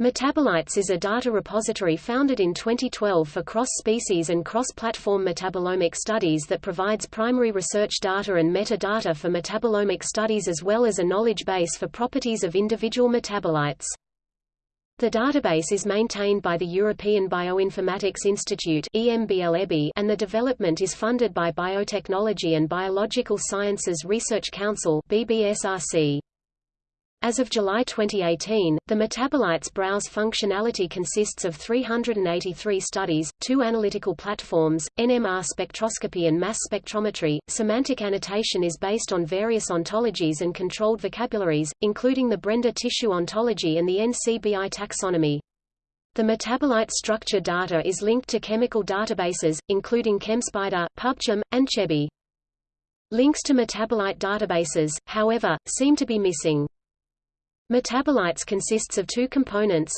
MetaboLights is a data repository founded in 2012 for cross-species and cross-platform metabolomic studies that provides primary research data and metadata for metabolomic studies as well as a knowledge base for properties of individual metabolites. The database is maintained by the European Bioinformatics Institute and the development is funded by Biotechnology and Biological Sciences Research Council BBSRC. As of July 2018, the MetaboLights Browse functionality consists of 383 studies, two analytical platforms, NMR spectroscopy and mass spectrometry. Semantic annotation is based on various ontologies and controlled vocabularies, including the Brenda tissue ontology and the NCBI taxonomy. The metabolite structure data is linked to chemical databases, including ChemSpider, PubChem, and CHEBI. Links to metabolite databases, however, seem to be missing. MetaboLights consists of two components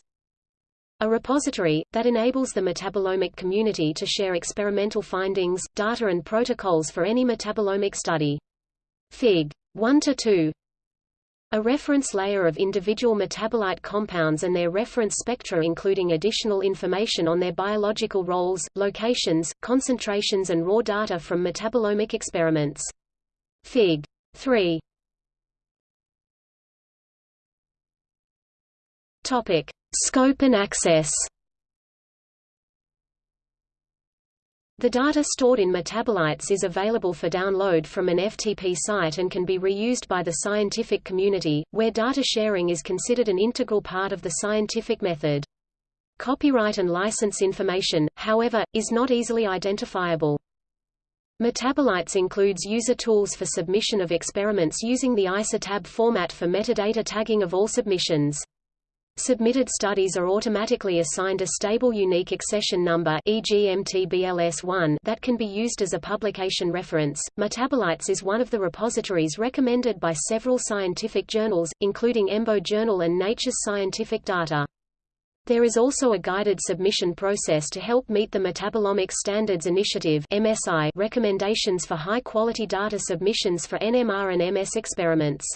a repository, that enables the metabolomic community to share experimental findings, data and protocols for any metabolomic study. Fig. 1–2 A reference layer of individual metabolite compounds and their reference spectra including additional information on their biological roles, locations, concentrations and raw data from metabolomic experiments. Fig. 3 Topic: Scope and access. The data stored in MetaboLights is available for download from an FTP site and can be reused by the scientific community, where data sharing is considered an integral part of the scientific method. Copyright and license information, however, is not easily identifiable. MetaboLights includes user tools for submission of experiments using the ISA-Tab format for metadata tagging of all submissions. Submitted studies are automatically assigned a stable unique accession number e.g. MTBLS1 that can be used as a publication reference. MetaboLights is one of the repositories recommended by several scientific journals, including EMBO Journal and Nature's Scientific Data. There is also a guided submission process to help meet the Metabolomic Standards Initiative MSI recommendations for high-quality data submissions for NMR and MS experiments.